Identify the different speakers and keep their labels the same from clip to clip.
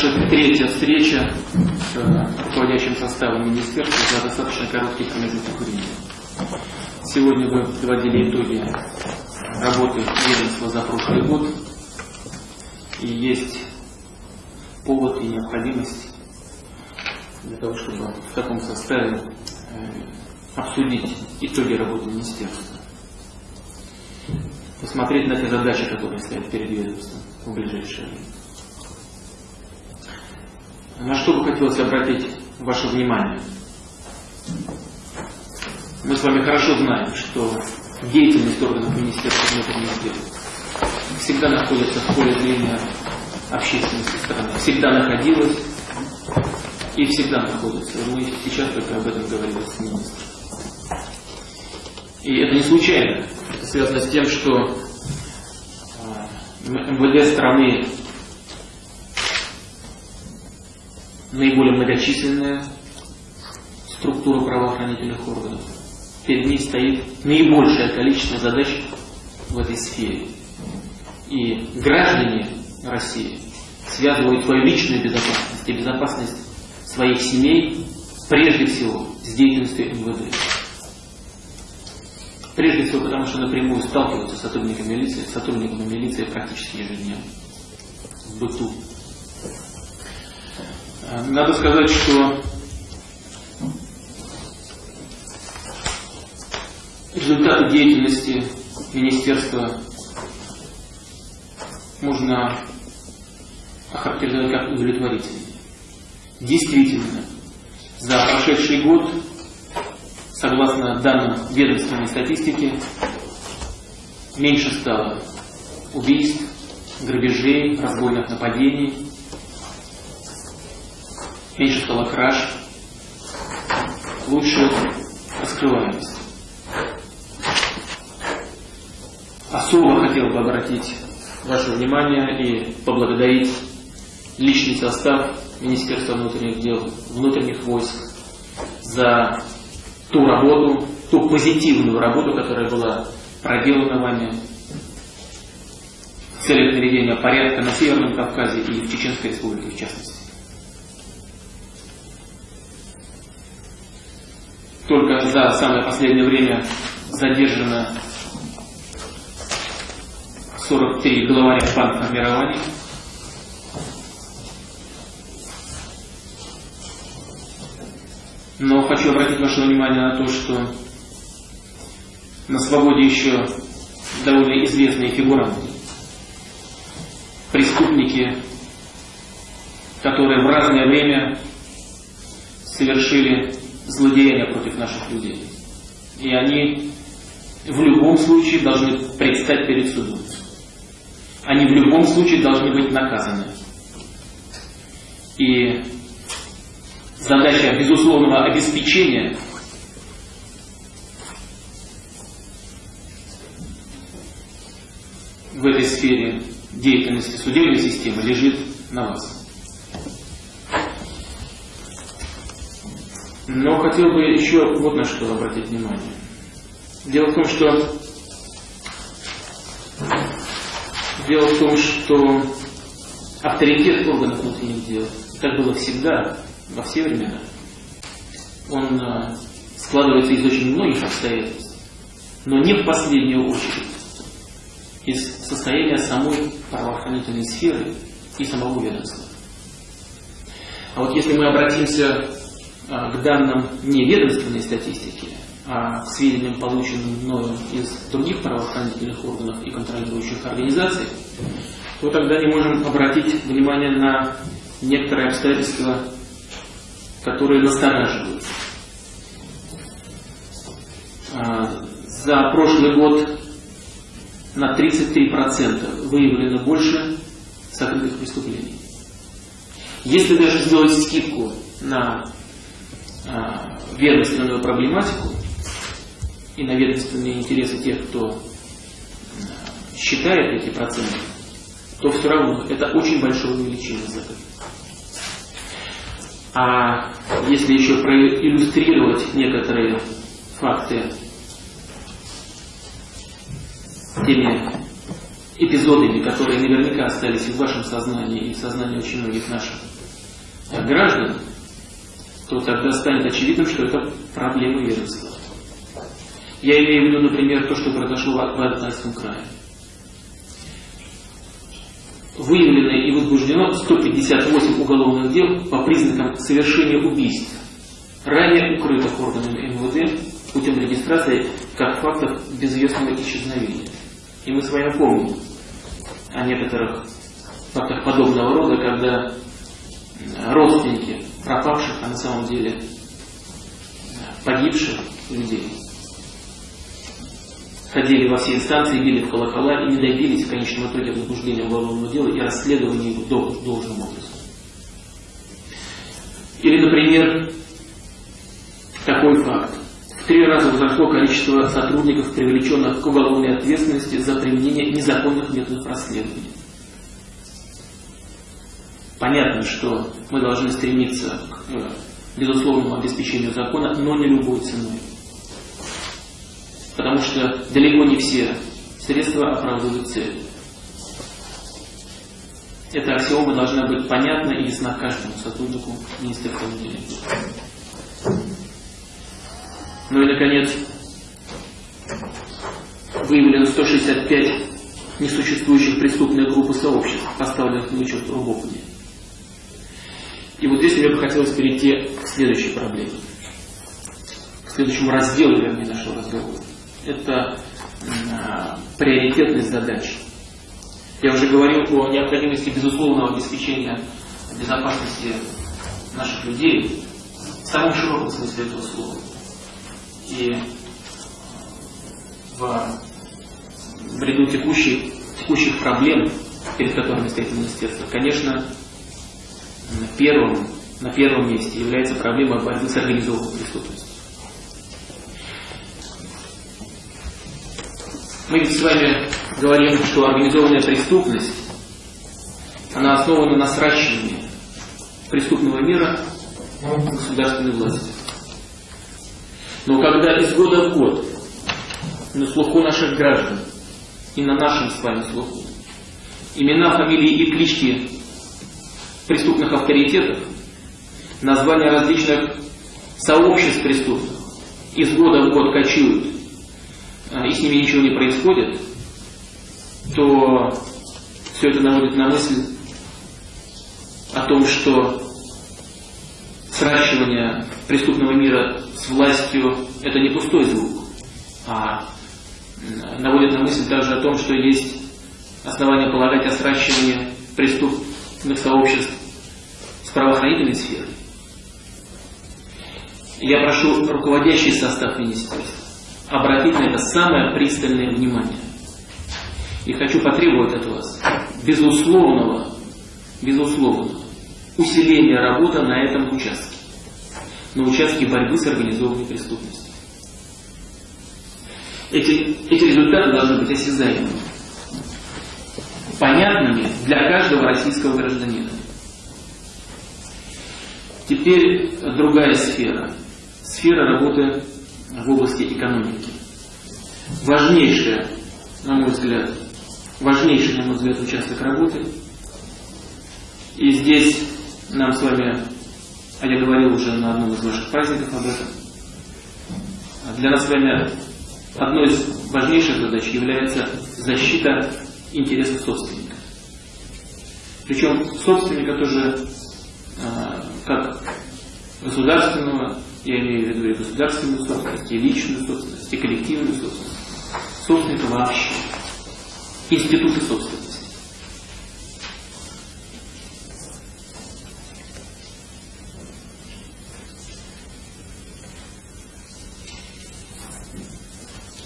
Speaker 1: наша третья встреча с руководящим составом министерства за достаточно короткий промежуток времени. Сегодня вы подводили итоги работы ведомства за прошлый год. И есть повод и необходимость для того, чтобы в таком составе обсудить итоги работы министерства. Посмотреть на те задачи, которые стоят перед ведомством в ближайшее время. На что бы хотелось обратить ваше внимание? Мы с вами хорошо знаем, что деятельность органов Министерства внутренних дел всегда находится в поле зрения общественности страны, всегда находилась и всегда находится. Мы сейчас только об этом говорили с министром. И это не случайно. Это связано с тем, что а, МВД страны наиболее многочисленная структура правоохранительных органов. Перед ней стоит наибольшее количество задач в этой сфере. И граждане России связывают свою личную безопасность и безопасность своих семей прежде всего с деятельностью МВД. Прежде всего потому, что напрямую сталкиваются с сотрудниками милиции, с сотрудниками милиции практически ежедневно в быту. Надо сказать, что результаты деятельности министерства можно охарактеризовать как удовлетворительные. Действительно, за прошедший год, согласно данным ведомственной статистики, меньше стало убийств, грабежей, разбойных нападений, меньше стало краж, лучше раскрываемость. Особо хотел бы обратить ваше внимание и поблагодарить личный состав Министерства внутренних дел, внутренних войск за ту работу, ту позитивную работу, которая была проделана вами в целях наведения порядка на Северном Кавказе и в Чеченской Республике в частности. Только за самое последнее время задержано 43 главаря формирований. Но хочу обратить ваше внимание на то, что на свободе еще довольно известные фигуранты, преступники, которые в разное время совершили злодеяния против наших людей. И они в любом случае должны предстать перед судом. Они в любом случае должны быть наказаны. И задача безусловного обеспечения в этой сфере деятельности судебной системы лежит на вас. Но хотел бы еще вот на что обратить внимание. Дело в том, что дело в том, что авторитет органов внутренних дел, как было всегда, во все времена, он а, складывается из очень многих обстоятельств, но не в последнюю очередь из состояния самой правоохранительной сферы и самого ведомства. А вот если мы обратимся к данным не ведомственной статистики, а сведениям, полученным мною из других правоохранительных органов и контролирующих организаций, то тогда не можем обратить внимание на некоторые обстоятельства, которые настораживают. А, за прошлый год на 33% выявлено больше сокрытых преступлений. Если даже сделать скидку на ведомственную проблематику и на ведомственные интересы тех, кто а, считает эти проценты, то все равно это очень большое увеличение год. А если еще проиллюстрировать некоторые факты теми эпизодами, которые наверняка остались и в вашем сознании, и в сознании очень многих наших граждан, то тогда станет очевидным, что это проблема веренства. Я имею в виду, например, то, что произошло в Алтайском крае. Выявлено и возбуждено 158 уголовных дел по признакам совершения убийств, ранее укрытых органами МВД путем регистрации как фактов безвестного исчезновения. И мы с вами помним о некоторых фактах подобного рода, когда родственники пропавших, а на самом деле погибших людей ходили во все инстанции, били в колокола и не добились в конечном итоге возбуждения уголовного дела и расследования его должным образом. Или, например, такой факт. В три раза возросло количество сотрудников, привлеченных к уголовной ответственности за применение незаконных методов расследования. Понятно, что мы должны стремиться к э, безусловному обеспечению закона, но не любой ценой. Потому что далеко не все средства оправдывают цель. Эта аксиома должна быть понятна и ясна каждому сотруднику Министерства внутренних дел. Ну и, наконец, выявлено 165 несуществующих преступных групп и сообществ, поставленных на учет в Рубополе. И вот здесь мне бы хотелось перейти к следующей проблеме, к следующему разделу, вернее, нашего разговора. Это э, приоритетность задач. Я уже говорил о необходимости безусловного обеспечения безопасности наших людей в самом широком смысле этого слова. И в, в ряду текущих, текущих проблем, перед которыми стоит министерство, конечно, первым, на первом месте является проблема борьбы с организованной преступностью. Мы ведь с вами говорим, что организованная преступность, она основана на сращивании преступного мира государственной власти. Но когда из года в год на слуху наших граждан и на нашем с вами слуху имена, фамилии и клички преступных авторитетов, названия различных сообществ преступных. Из года в год кочуют, а, и с ними ничего не происходит, то все это наводит на мысль о том, что сращивание преступного мира с властью – это не пустой звук, а наводит на мысль также о том, что есть основания полагать о сращивании преступных сообществ с правоохранительной сферой. Я прошу руководящий состав министерства обратить на это самое пристальное внимание. И хочу потребовать от вас безусловного, безусловного усиления работы на этом участке, на участке борьбы с организованной преступностью. Эти, эти результаты должны быть осязаемыми, понятными для каждого российского гражданина. Теперь другая сфера. Сфера работы в области экономики. Важнейшая, на мой взгляд, важнейший, на мой взгляд, участок работы. И здесь нам с вами, а я говорил уже на одном из ваших праздников об этом, для нас с вами одной из важнейших задач является защита интересов собственника. Причем собственника тоже а, как государственного, я имею в виду и государственную собственность, и личную собственность, и коллективную собственность, собственника вообще, институты собственности.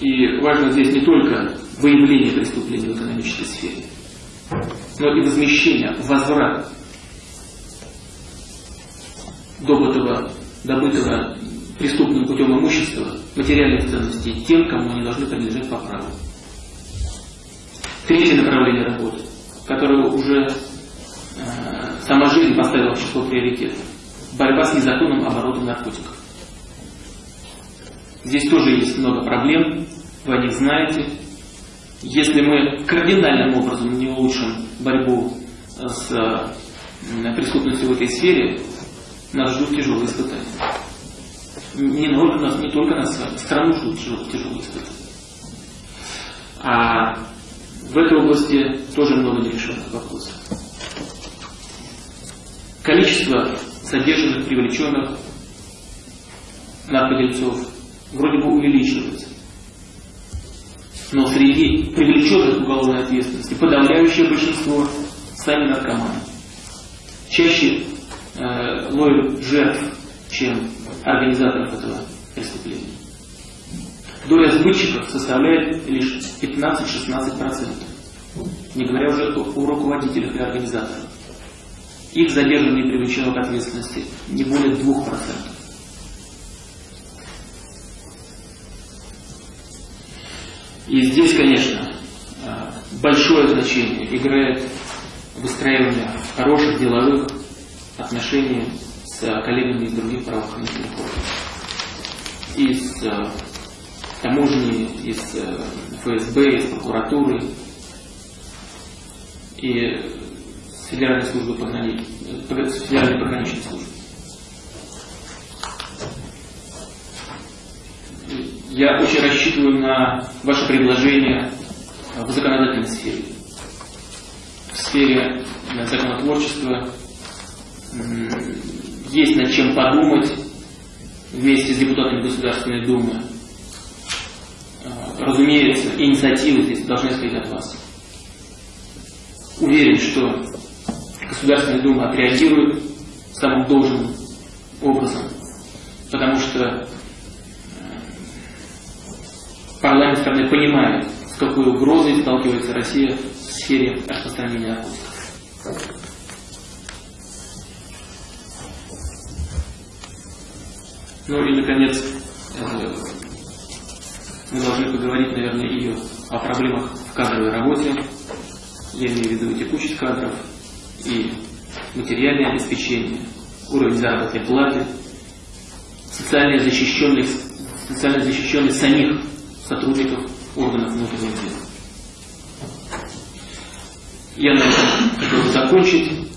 Speaker 1: И важно здесь не только выявление преступлений в экономической сфере, но и возмещение, возврат добытого, добытого преступным путем имущества, материальных ценностей тем, кому они должны принадлежать по праву. Третье направление работы, которое уже э, сама жизнь поставила в число приоритетов. Борьба с незаконным оборотом наркотиков. Здесь тоже есть много проблем, вы о них знаете. Если мы кардинальным образом не улучшим борьбу с э, преступностью в этой сфере, нас ждут тяжелые испытания. Не нас, не только нас вами, страну ждут тяжелые испытания. А в этой области тоже много нерешенных вопросов. Количество задержанных, привлеченных наркодельцов увеличивается. Но среди привлеченных к уголовной ответственности подавляющее большинство сами наркоманы. Чаще э, ловят жертв, чем организаторов этого преступления. Доля сбытчиков составляет лишь 15-16%, не говоря уже о руководителях и организаторах. Их задержанные привлечено к ответственности не более 2%. И здесь, конечно, э, большое значение играет выстраивание хороших деловых отношений с коллегами из других правоохранительных органов. Из э, таможни, из э, ФСБ, из прокуратуры и Федеральной службы пограничной, Федеральной пограничной службы. Я очень рассчитываю на ваше предложение в законодательной сфере. В сфере законотворчества есть над чем подумать вместе с депутатами Государственной Думы. Разумеется, инициативы здесь должны исходить от вас. Уверен, что Государственная Дума отреагирует самым должным образом, потому что страны понимает, с какой угрозой сталкивается Россия в сфере распространения наркотиков. Ну и, наконец, э, мы должны поговорить, наверное, и о проблемах в кадровой работе. Я имею в виду текучесть кадров и материальное обеспечение, уровень заработной платы, социальная защищенность, социальная защищенность самих сотрудников органов внутренних дел. Я на хотел закончить.